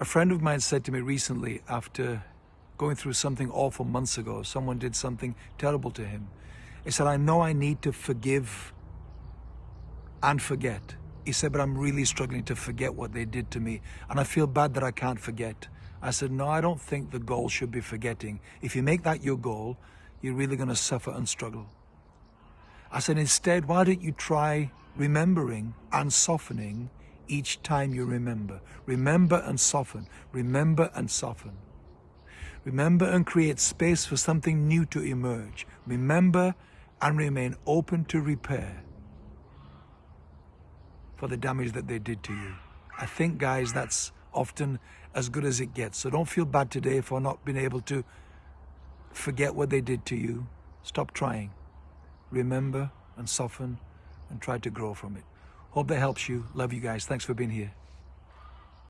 A friend of mine said to me recently after going through something awful months ago, someone did something terrible to him. He said, I know I need to forgive and forget. He said, but I'm really struggling to forget what they did to me. And I feel bad that I can't forget. I said, no, I don't think the goal should be forgetting. If you make that your goal, you're really going to suffer and struggle. I said, instead, why don't you try remembering and softening each time you remember. Remember and soften. Remember and soften. Remember and create space for something new to emerge. Remember and remain open to repair for the damage that they did to you. I think, guys, that's often as good as it gets. So don't feel bad today for not being able to forget what they did to you. Stop trying. Remember and soften and try to grow from it. Hope that helps you. Love you guys. Thanks for being here.